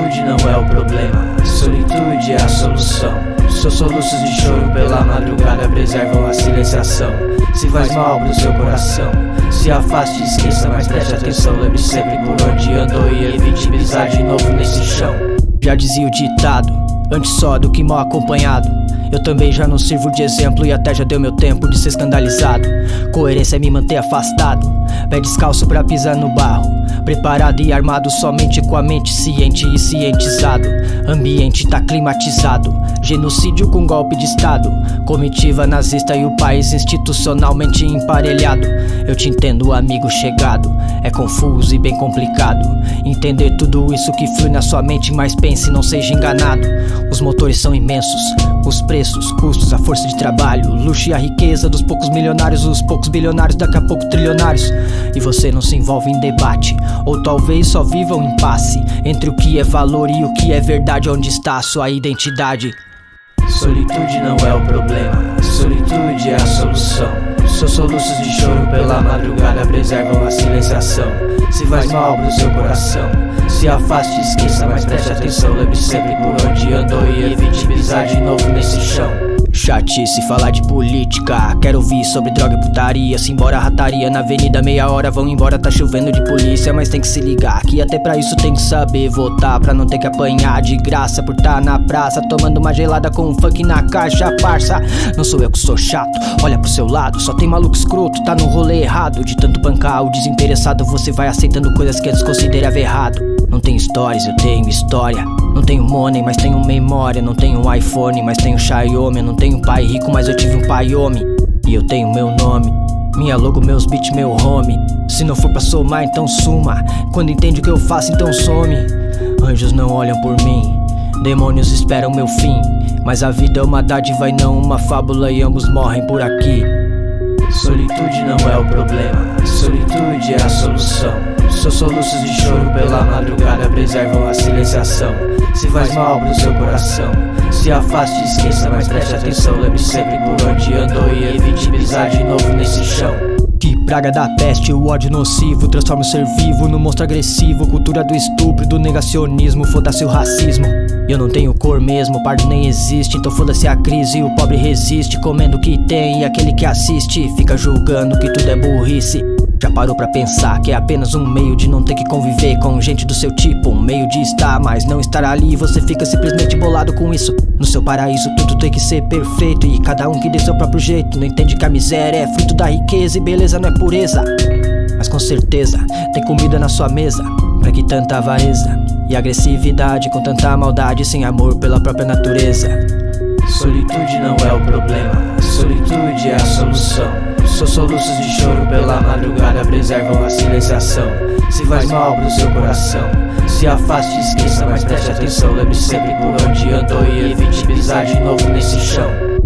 não é o problema, solitude é a solução. Seus soluços de choro pela madrugada preservam a silenciação. Se faz mal pro seu coração, se afaste esqueça, mas preste atenção. Lembre sempre por onde andou e evite pisar de novo nesse chão. Já dizia o ditado, antes só do que mal acompanhado. Eu também já não sirvo de exemplo e até já deu meu tempo de ser escandalizado. Coerência é me manter afastado, pé descalço pra pisar no barro. Preparado e armado somente com a mente ciente e cientizado. Ambiente tá climatizado, genocídio com golpe de estado. Comitiva nazista e o país institucionalmente emparelhado. Eu te entendo, amigo chegado. É confuso e bem complicado. Entender tudo isso que flui na sua mente, mas pense, não seja enganado. Os motores são imensos, os preços, custos, a força de trabalho, luxo e a riqueza dos poucos milionários, os poucos bilionários, daqui a pouco trilionários. E você não se envolve em debate, ou talvez só viva um impasse entre o que é valor e o que é verdade, onde está a sua identidade. Solitude não é o problema, solitude é a solução. Seus soluços de choro pela madrugada preservam a silenciação. Se faz mal pro seu coração, se afaste esqueça, mas preste atenção. Lembre sempre por onde andou e evite pisar de novo nesse chão. Chatice falar de política. Quero ouvir sobre droga e putaria. Se embora rataria na avenida, meia hora vão embora. Tá chovendo de polícia, mas tem que se ligar. Que até pra isso tem que saber votar. Pra não ter que apanhar de graça por tá na praça. Tomando uma gelada com um funk na caixa, parça. Não sou eu que sou chato. Olha pro seu lado, só tem maluco escroto. Tá no rolê errado. De tanto bancar o desinteressado, você vai aceitando coisas que desconsiderava errado. Não tenho stories, eu tenho história. Não tenho money, mas tenho memória. Não tenho iPhone, mas tenho Xiaomi. Não tenho um pai rico, mas eu tive um pai homem. E eu tenho meu nome. Minha logo, meus beats, meu home. Se não for pra somar, então suma. Quando entende o que eu faço, então some. Anjos não olham por mim. Demônios esperam meu fim. Mas a vida é uma dádiva e não uma fábula, e ambos morrem por aqui. Solitude não é o problema, solitude é a solução. Seus soluços de choro pela madrugada preservam silenciação. Se faz mal pro seu coração, se afaste esqueça, mas preste atenção. Lembre sempre por onde andou e evite pisar de novo nesse chão. Que praga da peste, o ódio nocivo Transforma o ser vivo no monstro agressivo Cultura do estupro, do negacionismo Foda-se o racismo Eu não tenho cor mesmo, pardo nem existe Então foda-se a crise, o pobre resiste Comendo o que tem e aquele que assiste Fica julgando que tudo é burrice já parou pra pensar que é apenas um meio de não ter que conviver com gente do seu tipo? Um meio de estar, mas não estar ali. Você fica simplesmente bolado com isso. No seu paraíso tudo tem que ser perfeito e cada um que dê seu próprio jeito. Não entende que a miséria é fruto da riqueza e beleza não é pureza. Mas com certeza tem comida na sua mesa. Pra que tanta avareza e agressividade com tanta maldade sem amor pela própria natureza? Solitude não é o problema, solitude é a solução. Seus soluços de choro pela madrugada preservam a silenciação. Se faz mal pro seu coração, se afaste esqueça, mas preste atenção. Lembre sempre por onde andou e evite pisar de novo nesse chão.